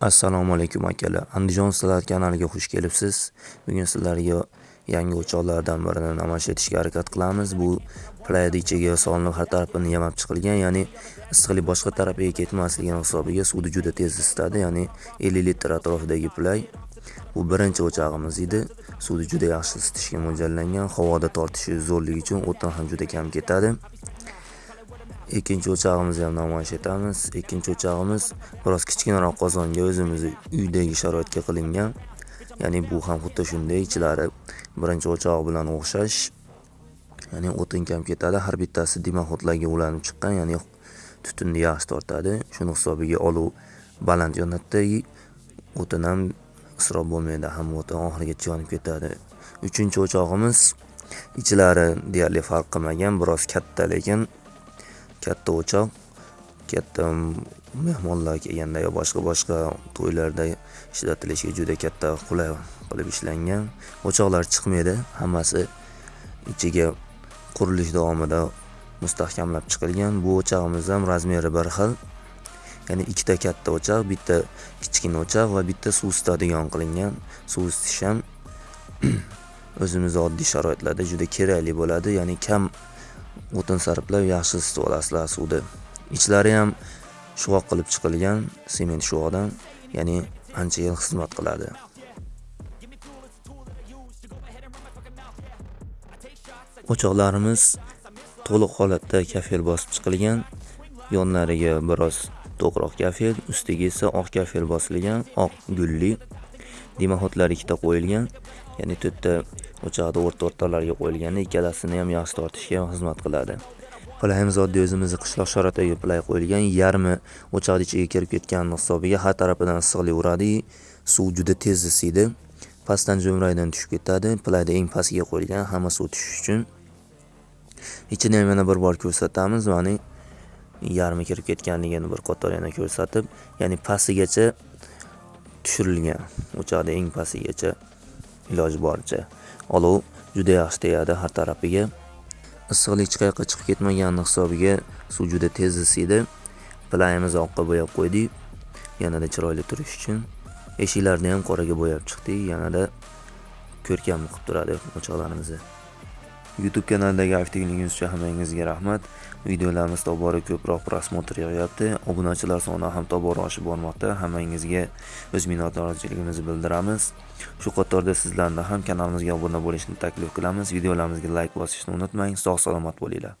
Assalomu alaykum akalar. Andijon sizlar kanaliga xush kelibsiz. Bugun sizlarga yangi o'choqlardan birini namoyish etishga harakat qilamiz. Bu playda ichiga solinib har tarafini yamab chiqilgan, ya'ni issiqlik boshqa tarafiga ketmasligini hisobiga suvni juda tez isitadi, ya'ni 50 litr atrofidagi play. Bu birinchi o'chog'imiz edi. Suvni juda yaxshi isitishga mo'ljallangan, havoda tortishi zo'rligi uchun o'tin ham juda kam ketadi. Ikkinchi o'chog'imizni ham namoyish etamiz. Ikkinchi o'chog'imiz biroz kichkinaroq qozonga o'zimizni uydagi sharoitga qilingan ya'ni bu ham xuddi shunday ichlari birinchi o'chog'i bilan o'xshash ya'ni o'tin kam ketadi. Har bittasi dimoxodlarga ulanib chiqqan ya'ni tutunni yaxshi tortadi. Shuni hisobiga olov baland yonadida o'tin ham isrof bo'lmaydi hamma o'tin oxirigacha yonib ketadi. Uchinchi o'chog'imiz ichlari deyarli farq qilmagan biroz katta lekin katta o'choq katta mehmonlar kelganda yo boshqa boshqa to'ylarda ishlatilishiga juda katta qulay qilib ishlangan. O'choqlar chiqmaydi hammasi ichiga qurilish davomida mustahkamlab chiqilgan. Bu o'chog'imiz ham razmeri bir xil ya'ni ikkita katta o'choq bitta kichkina o'choq va bitta suv isitadigan qilingan. Suv isitish ham o'zimizni oddiy sharoitlarda juda kerakli bo'ladi ya'ni kam o'tin sarflab yaxshi isitib olasizlar suvni ichlari ham shuvoq qilib chiqilgan sement shuvoqdan ya'ni ancha yil xizmat qiladi. O'choqlarimiz to'liq holatda kafel bosib chiqilgan yonlariga biroz to'qroq kafel ustiga esa oq kafel bosilgan oq gulli dimoxotlar ikkita qo'yilgan ya'ni to'rtta o'choqni o'rta o'rtalarga qo'yilganda ikkalasini ham yaxshi tortishga xizmat qiladi. Playimiz oddiy o'zimizni qishloq sharoitiga play qo'yilgan yarmi o'choqni ichiga kirib ketganini hisobiga har tarafidan issiqlik uradi suv juda tez isiydi. Pastdan jo'mraydan tushib ketadi. Playda eng pastga qo'yilgan hamma suv tushish uchun. Ichini ham yana bir bor ko'rsatamiz. Mana yarmi kirib ketganligini bir qator yana ko'rsatib ya'ni pastigacha tushirilgan o'choqni eng pastigacha iloji boricha. Olov juda yaxshi tegadi har tarafiga. Issiqlik chiqayqa chiqib ketmagani hisobiga suv juda tez isiydi. Playimiz oqqa bo'yab qo'ydik. Yanada chiroyli turish uchun. Eshiklarni ham qoraga bo'yab chiqdik. Yanada ko'rkam qilib turadi o'choqlarimizni. Youtube kanalidagi aktivligingiz uchun hammangizga rahmat. Videolarimiz tobora ko'proq prosmotr yig'yapti obunachilar soni ham tobora oshib bormoqda. Hammangizga o'z minnatdorchiligimizni bildiramiz. Shu qatorda sizlarni ham kanalimizga obuna bo'lishni taklif qilamiz. Videolarimizga layk bosishni unutmang. Sog' salomat bo'linglar.